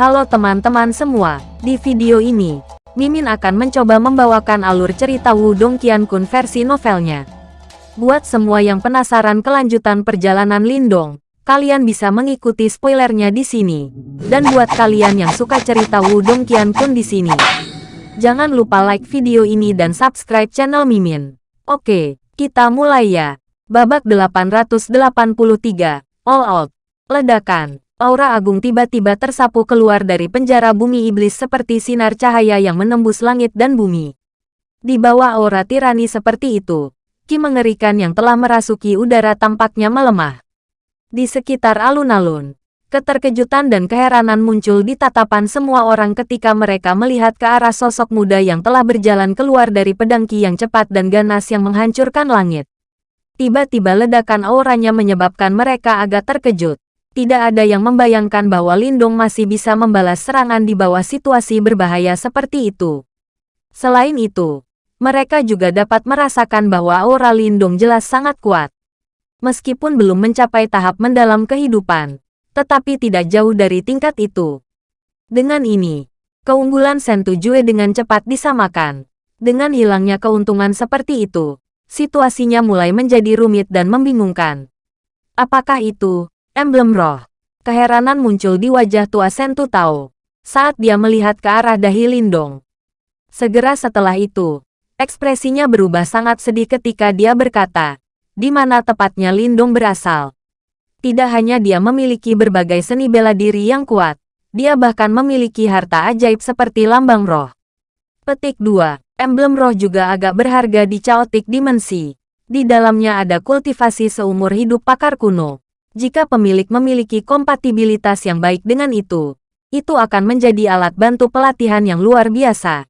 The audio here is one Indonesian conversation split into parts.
Halo teman-teman semua, di video ini, Mimin akan mencoba membawakan alur cerita Wudong Qiankun versi novelnya. Buat semua yang penasaran kelanjutan perjalanan Lindong, kalian bisa mengikuti spoilernya di sini. Dan buat kalian yang suka cerita Wudong Qiankun di sini, jangan lupa like video ini dan subscribe channel Mimin. Oke, kita mulai ya. Babak 883, All Out, Ledakan. Aura agung tiba-tiba tersapu keluar dari penjara bumi iblis seperti sinar cahaya yang menembus langit dan bumi. Di bawah aura tirani seperti itu, ki mengerikan yang telah merasuki udara tampaknya melemah. Di sekitar alun-alun, keterkejutan dan keheranan muncul di tatapan semua orang ketika mereka melihat ke arah sosok muda yang telah berjalan keluar dari pedang ki yang cepat dan ganas yang menghancurkan langit. Tiba-tiba ledakan auranya menyebabkan mereka agak terkejut tidak ada yang membayangkan bahwa Lindong masih bisa membalas serangan di bawah situasi berbahaya seperti itu. Selain itu, mereka juga dapat merasakan bahwa aura Lindong jelas sangat kuat. Meskipun belum mencapai tahap mendalam kehidupan, tetapi tidak jauh dari tingkat itu. Dengan ini, keunggulan Sentu Jue dengan cepat disamakan. Dengan hilangnya keuntungan seperti itu, situasinya mulai menjadi rumit dan membingungkan. Apakah itu Emblem roh. Keheranan muncul di wajah tua Sentu Tao saat dia melihat ke arah dahi Lindong. Segera setelah itu, ekspresinya berubah sangat sedih ketika dia berkata, di mana tepatnya Lindong berasal. Tidak hanya dia memiliki berbagai seni bela diri yang kuat, dia bahkan memiliki harta ajaib seperti lambang roh. Petik 2. Emblem roh juga agak berharga di Chaotic Dimensi. Di dalamnya ada kultivasi seumur hidup pakar kuno. Jika pemilik memiliki kompatibilitas yang baik dengan itu, itu akan menjadi alat bantu pelatihan yang luar biasa.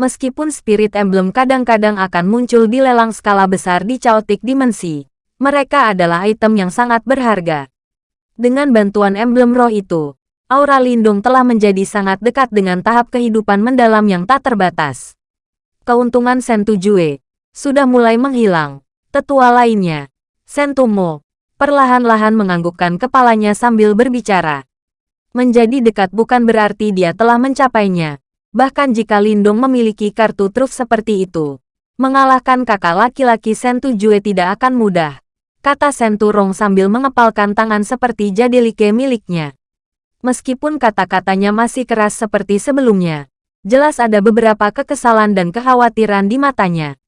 Meskipun Spirit Emblem kadang-kadang akan muncul di lelang skala besar di Chaotic Dimensi, mereka adalah item yang sangat berharga. Dengan bantuan emblem roh itu, aura lindung telah menjadi sangat dekat dengan tahap kehidupan mendalam yang tak terbatas. Keuntungan Sentu Jue sudah mulai menghilang. Tetua lainnya, Sentumo, perlahan-lahan menganggukkan kepalanya sambil berbicara. Menjadi dekat bukan berarti dia telah mencapainya. Bahkan jika Lindong memiliki kartu truf seperti itu, mengalahkan kakak laki-laki Sentu Jue tidak akan mudah. Kata Sentu Rong sambil mengepalkan tangan seperti jadelike miliknya. Meskipun kata-katanya masih keras seperti sebelumnya, jelas ada beberapa kekesalan dan kekhawatiran di matanya.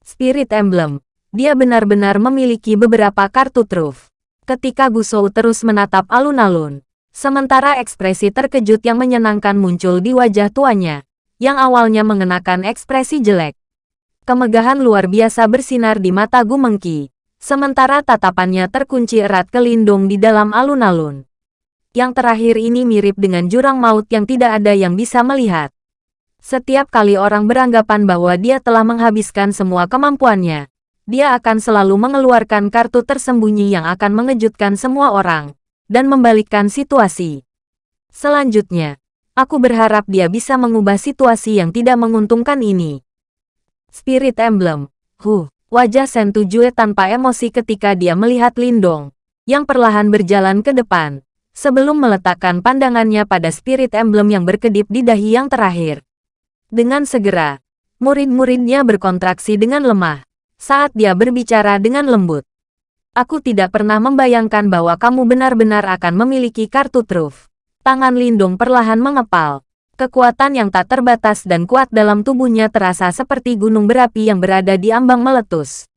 Spirit Emblem, dia benar-benar memiliki beberapa kartu truf. Ketika Gusou terus menatap alun-alun, sementara ekspresi terkejut yang menyenangkan muncul di wajah tuanya, yang awalnya mengenakan ekspresi jelek. Kemegahan luar biasa bersinar di mata Gu Mengki, sementara tatapannya terkunci erat kelindung di dalam alun-alun. Yang terakhir ini mirip dengan jurang maut yang tidak ada yang bisa melihat. Setiap kali orang beranggapan bahwa dia telah menghabiskan semua kemampuannya, dia akan selalu mengeluarkan kartu tersembunyi yang akan mengejutkan semua orang, dan membalikkan situasi. Selanjutnya, aku berharap dia bisa mengubah situasi yang tidak menguntungkan ini. Spirit Emblem, huh, wajah Sentu Jue tanpa emosi ketika dia melihat Lindong, yang perlahan berjalan ke depan, sebelum meletakkan pandangannya pada Spirit Emblem yang berkedip di dahi yang terakhir. Dengan segera, murid-muridnya berkontraksi dengan lemah, saat dia berbicara dengan lembut. Aku tidak pernah membayangkan bahwa kamu benar-benar akan memiliki kartu truf. Tangan Lindung perlahan mengepal. Kekuatan yang tak terbatas dan kuat dalam tubuhnya terasa seperti gunung berapi yang berada di ambang meletus.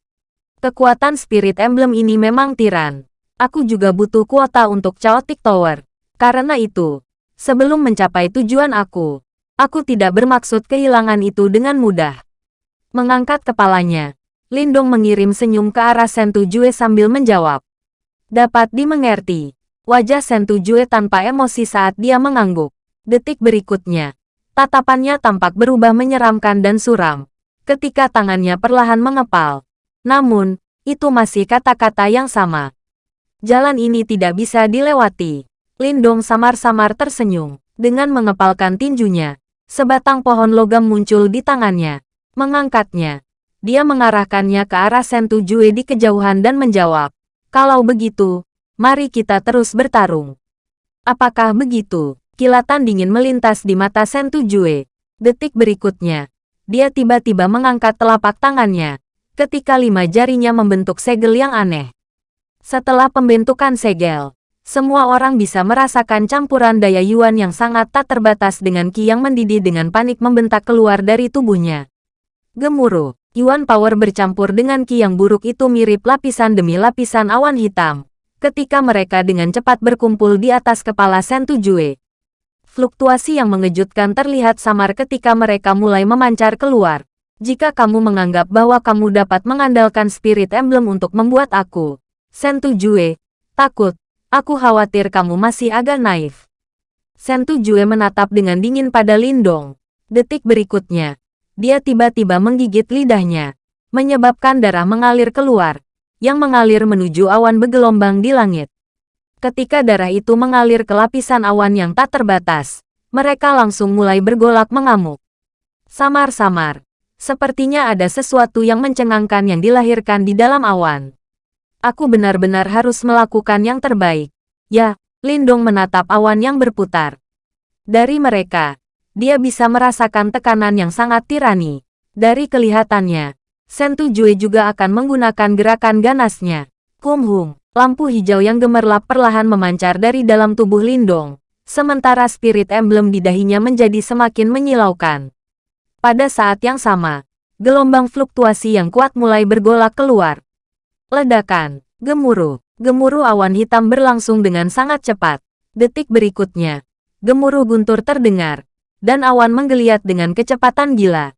Kekuatan spirit emblem ini memang tiran. Aku juga butuh kuota untuk Chaotic Tower. Karena itu, sebelum mencapai tujuan aku, aku tidak bermaksud kehilangan itu dengan mudah. Mengangkat kepalanya, Lindong mengirim senyum ke arah Sentu Jue sambil menjawab. Dapat dimengerti. Wajah Sentu Jue tanpa emosi saat dia mengangguk. Detik berikutnya, tatapannya tampak berubah menyeramkan dan suram. Ketika tangannya perlahan mengepal. Namun, itu masih kata-kata yang sama. Jalan ini tidak bisa dilewati. Lindong samar-samar tersenyum. Dengan mengepalkan tinjunya, sebatang pohon logam muncul di tangannya. Mengangkatnya, dia mengarahkannya ke arah Sentu Jue di kejauhan dan menjawab, Kalau begitu, mari kita terus bertarung. Apakah begitu? Kilatan dingin melintas di mata Sentu Jue. Detik berikutnya, dia tiba-tiba mengangkat telapak tangannya, ketika lima jarinya membentuk segel yang aneh. Setelah pembentukan segel, semua orang bisa merasakan campuran daya Yuan yang sangat tak terbatas dengan Ki yang mendidih dengan panik membentak keluar dari tubuhnya. Gemuruh, Yuan Power bercampur dengan Ki yang buruk itu mirip lapisan demi lapisan awan hitam. Ketika mereka dengan cepat berkumpul di atas kepala Sentu Jue. Fluktuasi yang mengejutkan terlihat samar ketika mereka mulai memancar keluar. Jika kamu menganggap bahwa kamu dapat mengandalkan Spirit Emblem untuk membuat aku, Sentu Jue, takut, aku khawatir kamu masih agak naif. Sentu Jue menatap dengan dingin pada Lindong. Detik berikutnya, dia tiba-tiba menggigit lidahnya, menyebabkan darah mengalir keluar, yang mengalir menuju awan bergelombang di langit. Ketika darah itu mengalir ke lapisan awan yang tak terbatas, mereka langsung mulai bergolak mengamuk. Samar-samar, sepertinya ada sesuatu yang mencengangkan yang dilahirkan di dalam awan. Aku benar-benar harus melakukan yang terbaik. Ya, Lindong menatap awan yang berputar. Dari mereka, dia bisa merasakan tekanan yang sangat tirani. Dari kelihatannya, Sentu Jue juga akan menggunakan gerakan ganasnya. Kum Hum. Lampu hijau yang gemerlap perlahan memancar dari dalam tubuh Lindong, sementara spirit emblem di dahinya menjadi semakin menyilaukan. Pada saat yang sama, gelombang fluktuasi yang kuat mulai bergolak keluar. Ledakan, gemuruh, gemuruh awan hitam berlangsung dengan sangat cepat. Detik berikutnya, gemuruh guntur terdengar, dan awan menggeliat dengan kecepatan gila.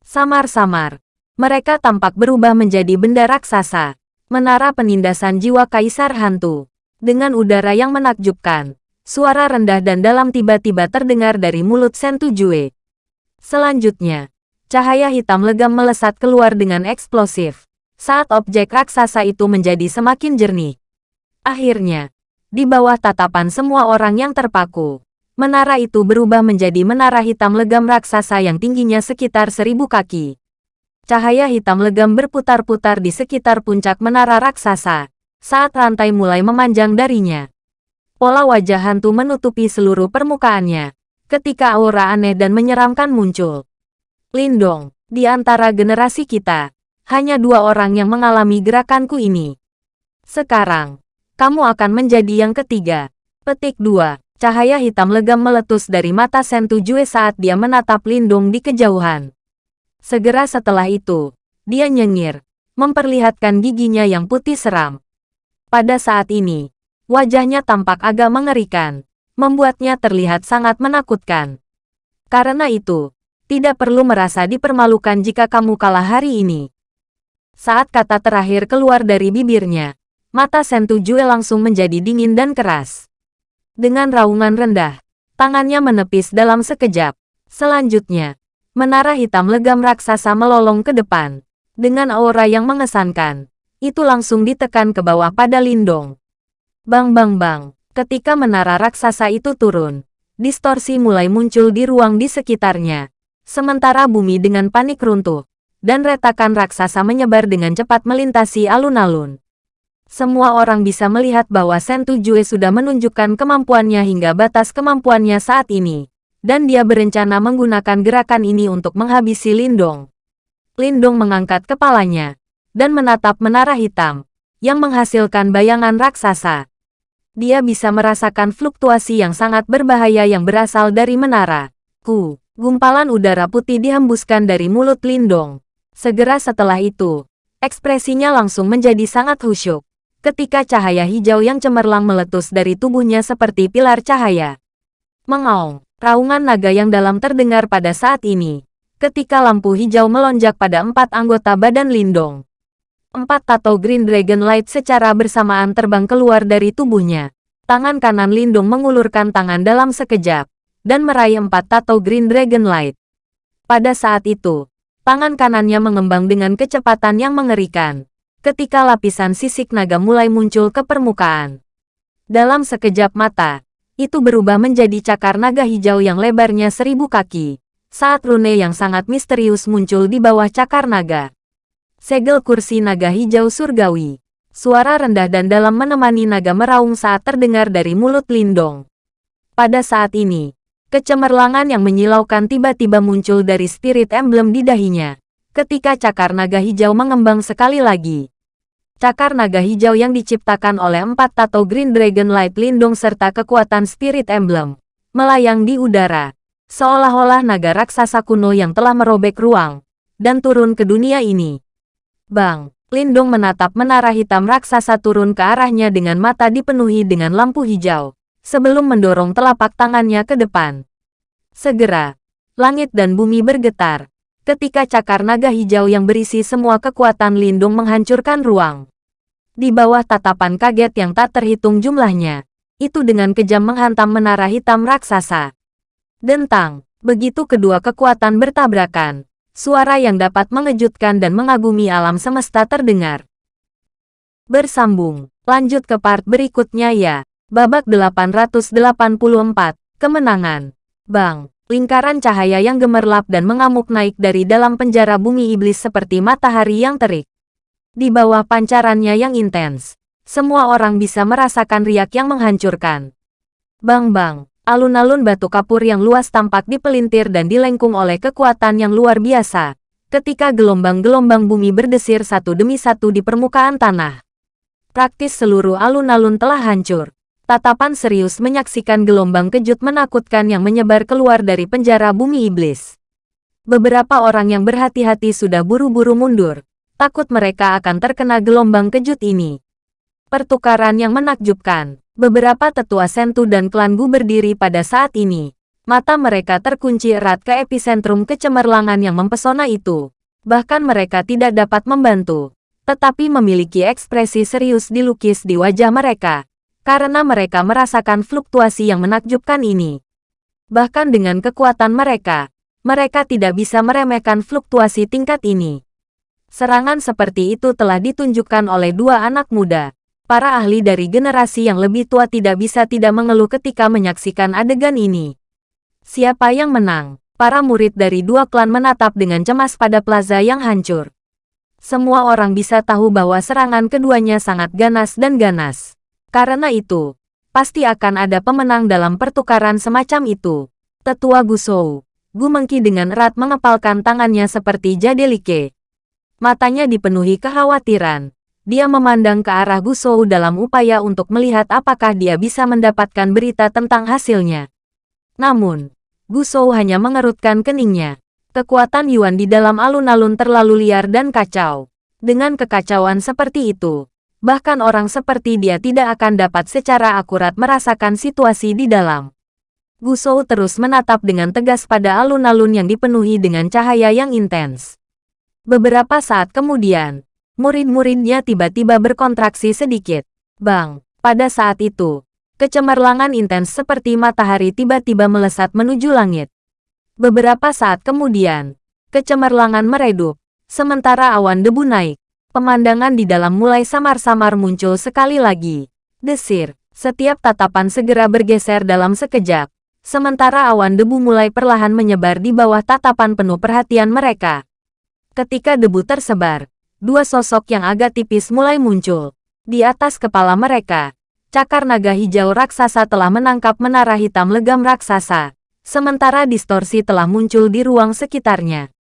Samar-samar, mereka tampak berubah menjadi benda raksasa Menara penindasan jiwa Kaisar Hantu. Dengan udara yang menakjubkan, suara rendah dan dalam tiba-tiba terdengar dari mulut Sentu Jue. Selanjutnya, cahaya hitam legam melesat keluar dengan eksplosif, saat objek raksasa itu menjadi semakin jernih. Akhirnya, di bawah tatapan semua orang yang terpaku, menara itu berubah menjadi menara hitam legam raksasa yang tingginya sekitar seribu kaki. Cahaya hitam legam berputar-putar di sekitar puncak menara raksasa, saat rantai mulai memanjang darinya. Pola wajah hantu menutupi seluruh permukaannya, ketika aura aneh dan menyeramkan muncul. Lindong, di antara generasi kita, hanya dua orang yang mengalami gerakanku ini. Sekarang, kamu akan menjadi yang ketiga. Petik 2. Cahaya hitam legam meletus dari mata Sentu Jue saat dia menatap Lindung di kejauhan. Segera setelah itu, dia nyengir, memperlihatkan giginya yang putih seram. Pada saat ini, wajahnya tampak agak mengerikan, membuatnya terlihat sangat menakutkan. Karena itu, tidak perlu merasa dipermalukan jika kamu kalah hari ini. Saat kata terakhir keluar dari bibirnya, mata Sentu Jue langsung menjadi dingin dan keras. Dengan raungan rendah, tangannya menepis dalam sekejap. Selanjutnya, Menara hitam legam raksasa melolong ke depan. Dengan aura yang mengesankan, itu langsung ditekan ke bawah pada Lindong. Bang bang bang, ketika menara raksasa itu turun, distorsi mulai muncul di ruang di sekitarnya. Sementara bumi dengan panik runtuh, dan retakan raksasa menyebar dengan cepat melintasi alun-alun. Semua orang bisa melihat bahwa Sentu Jue sudah menunjukkan kemampuannya hingga batas kemampuannya saat ini dan dia berencana menggunakan gerakan ini untuk menghabisi Lindong. Lindong mengangkat kepalanya dan menatap menara hitam yang menghasilkan bayangan raksasa. Dia bisa merasakan fluktuasi yang sangat berbahaya yang berasal dari menara. Ku, gumpalan udara putih dihembuskan dari mulut Lindong. Segera setelah itu, ekspresinya langsung menjadi sangat khusyuk ketika cahaya hijau yang cemerlang meletus dari tubuhnya seperti pilar cahaya. Mengaung. Raungan naga yang dalam terdengar pada saat ini, ketika lampu hijau melonjak pada empat anggota badan Lindong. Empat tato Green Dragon Light secara bersamaan terbang keluar dari tubuhnya. Tangan kanan Lindong mengulurkan tangan dalam sekejap, dan meraih empat tato Green Dragon Light. Pada saat itu, tangan kanannya mengembang dengan kecepatan yang mengerikan, ketika lapisan sisik naga mulai muncul ke permukaan. Dalam sekejap mata, itu berubah menjadi cakar naga hijau yang lebarnya seribu kaki. Saat rune yang sangat misterius muncul di bawah cakar naga. Segel kursi naga hijau surgawi. Suara rendah dan dalam menemani naga meraung saat terdengar dari mulut Lindong. Pada saat ini, kecemerlangan yang menyilaukan tiba-tiba muncul dari spirit emblem di dahinya. Ketika cakar naga hijau mengembang sekali lagi. Cakar naga hijau yang diciptakan oleh empat tato Green Dragon Light Lindung serta kekuatan spirit emblem. Melayang di udara. Seolah-olah naga raksasa kuno yang telah merobek ruang. Dan turun ke dunia ini. Bang! Lindung menatap menara hitam raksasa turun ke arahnya dengan mata dipenuhi dengan lampu hijau, sebelum mendorong telapak tangannya ke depan. Segera, langit dan bumi bergetar, ketika cakar naga hijau yang berisi semua kekuatan Lindung menghancurkan ruang. Di bawah tatapan kaget yang tak terhitung jumlahnya, itu dengan kejam menghantam menara hitam raksasa. Dentang, begitu kedua kekuatan bertabrakan, Suara yang dapat mengejutkan dan mengagumi alam semesta terdengar. Bersambung, lanjut ke part berikutnya ya. Babak 884, Kemenangan. Bang, lingkaran cahaya yang gemerlap dan mengamuk naik dari dalam penjara bumi iblis seperti matahari yang terik. Di bawah pancarannya yang intens, semua orang bisa merasakan riak yang menghancurkan. Bang-bang, Alun-alun batu kapur yang luas tampak dipelintir dan dilengkung oleh kekuatan yang luar biasa, ketika gelombang-gelombang bumi berdesir satu demi satu di permukaan tanah. Praktis seluruh alun-alun telah hancur. Tatapan serius menyaksikan gelombang kejut menakutkan yang menyebar keluar dari penjara bumi iblis. Beberapa orang yang berhati-hati sudah buru-buru mundur, takut mereka akan terkena gelombang kejut ini. Pertukaran yang menakjubkan. Beberapa tetua Sentu dan klan Gu berdiri pada saat ini. Mata mereka terkunci erat ke epicentrum kecemerlangan yang mempesona itu. Bahkan mereka tidak dapat membantu. Tetapi memiliki ekspresi serius dilukis di wajah mereka. Karena mereka merasakan fluktuasi yang menakjubkan ini. Bahkan dengan kekuatan mereka, mereka tidak bisa meremehkan fluktuasi tingkat ini. Serangan seperti itu telah ditunjukkan oleh dua anak muda, Para ahli dari generasi yang lebih tua tidak bisa tidak mengeluh ketika menyaksikan adegan ini. Siapa yang menang? Para murid dari dua klan menatap dengan cemas pada plaza yang hancur. Semua orang bisa tahu bahwa serangan keduanya sangat ganas dan ganas. Karena itu, pasti akan ada pemenang dalam pertukaran semacam itu. Tetua Gusou, Gu Mengki dengan erat mengepalkan tangannya seperti jadelike. Matanya dipenuhi kekhawatiran. Dia memandang ke arah Gusou dalam upaya untuk melihat apakah dia bisa mendapatkan berita tentang hasilnya. Namun, Gusou hanya mengerutkan keningnya. Kekuatan Yuan di dalam alun-alun terlalu liar dan kacau. Dengan kekacauan seperti itu, bahkan orang seperti dia tidak akan dapat secara akurat merasakan situasi di dalam. Gusou terus menatap dengan tegas pada alun-alun yang dipenuhi dengan cahaya yang intens. Beberapa saat kemudian, Murid-muridnya tiba-tiba berkontraksi sedikit. Bang, pada saat itu, kecemerlangan intens seperti matahari tiba-tiba melesat menuju langit. Beberapa saat kemudian, kecemerlangan meredup, sementara awan debu naik. Pemandangan di dalam mulai samar-samar muncul sekali lagi. Desir, setiap tatapan segera bergeser dalam sekejap, sementara awan debu mulai perlahan menyebar di bawah tatapan penuh perhatian mereka. Ketika debu tersebar, dua sosok yang agak tipis mulai muncul. Di atas kepala mereka, cakar naga hijau raksasa telah menangkap menara hitam legam raksasa, sementara distorsi telah muncul di ruang sekitarnya.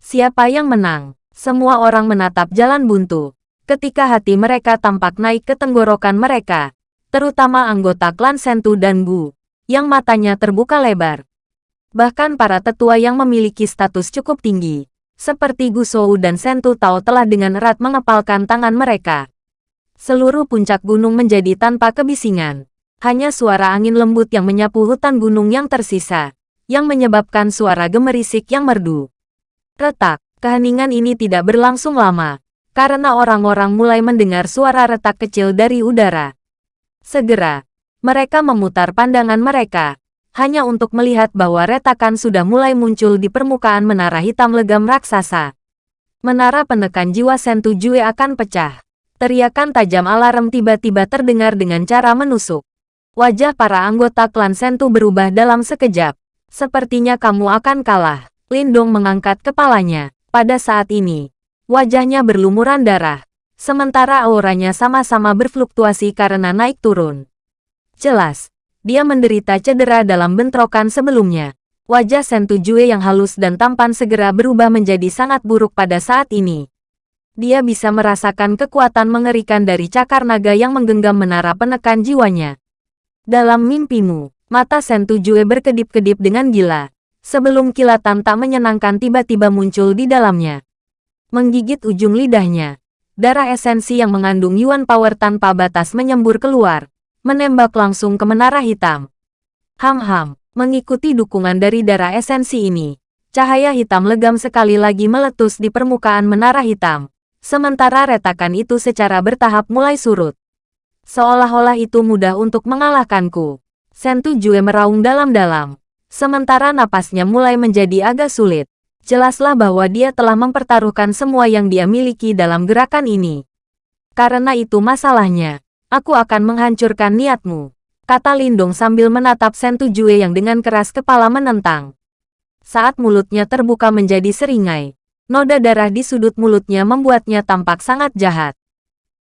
Siapa yang menang? Semua orang menatap jalan buntu. Ketika hati mereka tampak naik ke tenggorokan mereka, terutama anggota klan Sentu dan Gu, yang matanya terbuka lebar. Bahkan para tetua yang memiliki status cukup tinggi, seperti Gusou dan Sentu Tao telah dengan erat mengepalkan tangan mereka. Seluruh puncak gunung menjadi tanpa kebisingan. Hanya suara angin lembut yang menyapu hutan gunung yang tersisa, yang menyebabkan suara gemerisik yang merdu. Retak, keheningan ini tidak berlangsung lama, karena orang-orang mulai mendengar suara retak kecil dari udara. Segera, mereka memutar pandangan mereka, hanya untuk melihat bahwa retakan sudah mulai muncul di permukaan menara hitam legam raksasa. Menara penekan jiwa Sentu Jue akan pecah. Teriakan tajam alarm tiba-tiba terdengar dengan cara menusuk. Wajah para anggota klan Sentu berubah dalam sekejap. Sepertinya kamu akan kalah. Lindong mengangkat kepalanya. Pada saat ini, wajahnya berlumuran darah. Sementara auranya sama-sama berfluktuasi karena naik turun. Jelas, dia menderita cedera dalam bentrokan sebelumnya. Wajah Sentu Jue yang halus dan tampan segera berubah menjadi sangat buruk pada saat ini. Dia bisa merasakan kekuatan mengerikan dari cakar naga yang menggenggam menara penekan jiwanya. Dalam mimpimu, mata Sentu Jue berkedip-kedip dengan gila. Sebelum kilatan tak menyenangkan tiba-tiba muncul di dalamnya. Menggigit ujung lidahnya, darah esensi yang mengandung Yuan Power tanpa batas menyembur keluar menembak langsung ke menara hitam. Ham-ham, mengikuti dukungan dari darah esensi ini, cahaya hitam legam sekali lagi meletus di permukaan menara hitam. Sementara retakan itu secara bertahap mulai surut. Seolah-olah itu mudah untuk mengalahkanku. Sentu Jue meraung dalam-dalam. Sementara napasnya mulai menjadi agak sulit. Jelaslah bahwa dia telah mempertaruhkan semua yang dia miliki dalam gerakan ini. Karena itu masalahnya. Aku akan menghancurkan niatmu, kata Lindong sambil menatap Sentu Jue yang dengan keras kepala menentang. Saat mulutnya terbuka menjadi seringai, noda darah di sudut mulutnya membuatnya tampak sangat jahat.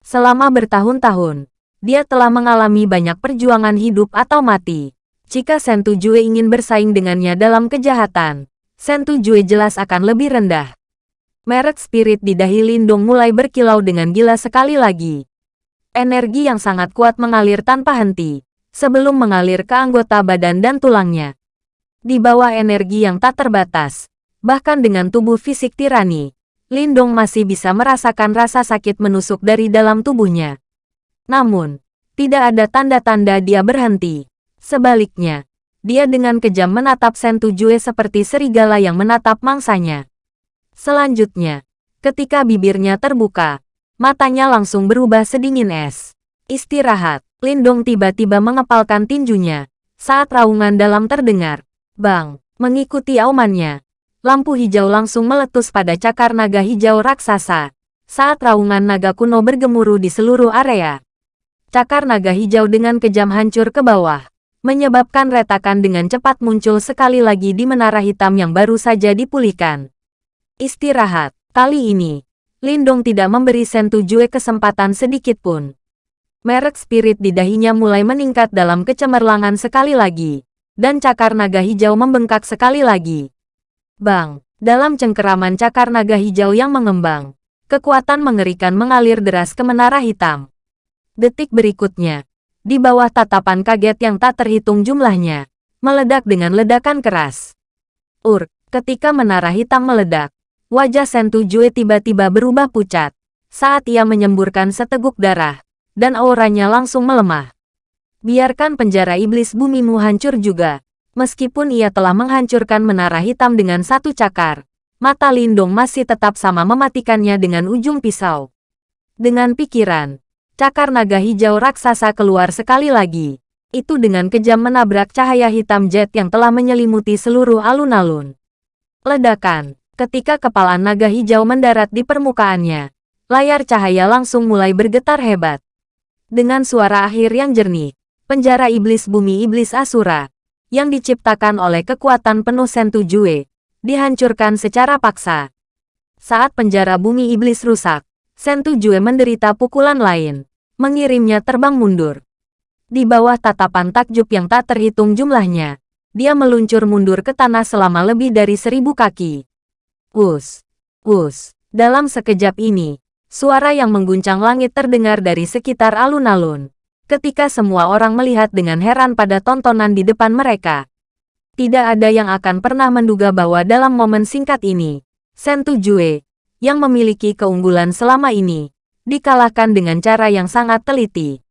Selama bertahun-tahun, dia telah mengalami banyak perjuangan hidup atau mati. Jika Sentu Jue ingin bersaing dengannya dalam kejahatan, Sentu Jue jelas akan lebih rendah. Merek spirit di dahi Lindong mulai berkilau dengan gila sekali lagi. Energi yang sangat kuat mengalir tanpa henti, sebelum mengalir ke anggota badan dan tulangnya. Di bawah energi yang tak terbatas, bahkan dengan tubuh fisik tirani, Lindong masih bisa merasakan rasa sakit menusuk dari dalam tubuhnya. Namun, tidak ada tanda-tanda dia berhenti. Sebaliknya, dia dengan kejam menatap Sentu Jue seperti serigala yang menatap mangsanya. Selanjutnya, ketika bibirnya terbuka, Matanya langsung berubah sedingin es. Istirahat. Lindong tiba-tiba mengepalkan tinjunya. Saat raungan dalam terdengar. Bang. Mengikuti aumannya. Lampu hijau langsung meletus pada cakar naga hijau raksasa. Saat raungan naga kuno bergemuruh di seluruh area. Cakar naga hijau dengan kejam hancur ke bawah. Menyebabkan retakan dengan cepat muncul sekali lagi di menara hitam yang baru saja dipulihkan. Istirahat. Kali ini, Lindong tidak memberi Sentu Jue kesempatan sedikit pun. Merek spirit di dahinya mulai meningkat dalam kecemerlangan sekali lagi. Dan cakar naga hijau membengkak sekali lagi. Bang, dalam cengkeraman cakar naga hijau yang mengembang, kekuatan mengerikan mengalir deras ke menara hitam. Detik berikutnya, di bawah tatapan kaget yang tak terhitung jumlahnya, meledak dengan ledakan keras. Ur, ketika menara hitam meledak, Wajah Sentu Jue tiba-tiba berubah pucat saat ia menyemburkan seteguk darah, dan auranya langsung melemah. Biarkan penjara iblis bumimu hancur juga. Meskipun ia telah menghancurkan menara hitam dengan satu cakar, mata Lindong masih tetap sama mematikannya dengan ujung pisau. Dengan pikiran, cakar naga hijau raksasa keluar sekali lagi. Itu dengan kejam menabrak cahaya hitam jet yang telah menyelimuti seluruh alun-alun. Ledakan, Ketika kepala naga hijau mendarat di permukaannya, layar cahaya langsung mulai bergetar hebat. Dengan suara akhir yang jernih, penjara iblis bumi iblis Asura, yang diciptakan oleh kekuatan penuh Sentu Jue, dihancurkan secara paksa. Saat penjara bumi iblis rusak, Sentu Jue menderita pukulan lain, mengirimnya terbang mundur. Di bawah tatapan takjub yang tak terhitung jumlahnya, dia meluncur mundur ke tanah selama lebih dari seribu kaki. Wus, wus. Dalam sekejap ini, suara yang mengguncang langit terdengar dari sekitar alun-alun. Ketika semua orang melihat dengan heran pada tontonan di depan mereka. Tidak ada yang akan pernah menduga bahwa dalam momen singkat ini, Sentu Jue, yang memiliki keunggulan selama ini, dikalahkan dengan cara yang sangat teliti.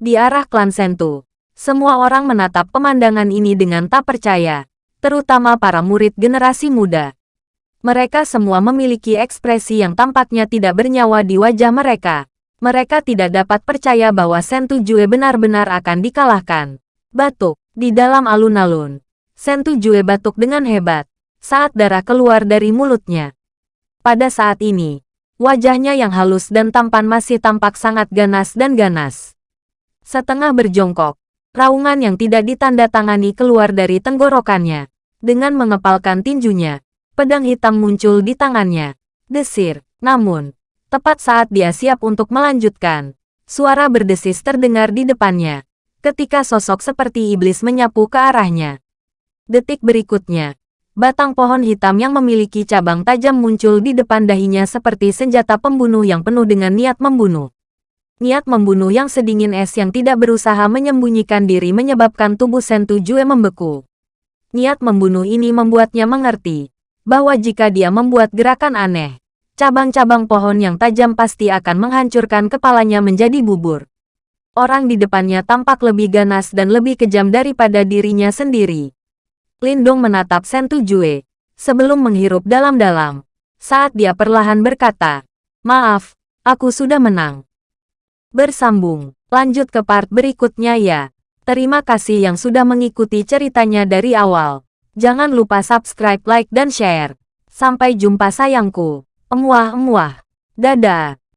Di arah klan Sentu, semua orang menatap pemandangan ini dengan tak percaya, terutama para murid generasi muda. Mereka semua memiliki ekspresi yang tampaknya tidak bernyawa di wajah mereka. Mereka tidak dapat percaya bahwa Sentu Jue benar-benar akan dikalahkan. Batuk, di dalam alun-alun. Sentu Jue batuk dengan hebat, saat darah keluar dari mulutnya. Pada saat ini, wajahnya yang halus dan tampan masih tampak sangat ganas dan ganas. Setengah berjongkok, raungan yang tidak ditanda-tangani keluar dari tenggorokannya. Dengan mengepalkan tinjunya, pedang hitam muncul di tangannya. Desir, namun, tepat saat dia siap untuk melanjutkan, suara berdesis terdengar di depannya. ketika sosok seperti iblis menyapu ke arahnya. Detik berikutnya, batang pohon hitam yang memiliki cabang tajam muncul di depan dahinya seperti senjata pembunuh yang penuh dengan niat membunuh. Niat membunuh yang sedingin es yang tidak berusaha menyembunyikan diri menyebabkan tubuh Sentu Jue membeku. Niat membunuh ini membuatnya mengerti bahwa jika dia membuat gerakan aneh, cabang-cabang pohon yang tajam pasti akan menghancurkan kepalanya menjadi bubur. Orang di depannya tampak lebih ganas dan lebih kejam daripada dirinya sendiri. Lindong menatap Sentu Jue sebelum menghirup dalam-dalam. Saat dia perlahan berkata, Maaf, aku sudah menang. Bersambung. Lanjut ke part berikutnya ya. Terima kasih yang sudah mengikuti ceritanya dari awal. Jangan lupa subscribe, like, dan share. Sampai jumpa sayangku. Emuah-emuah. Dadah.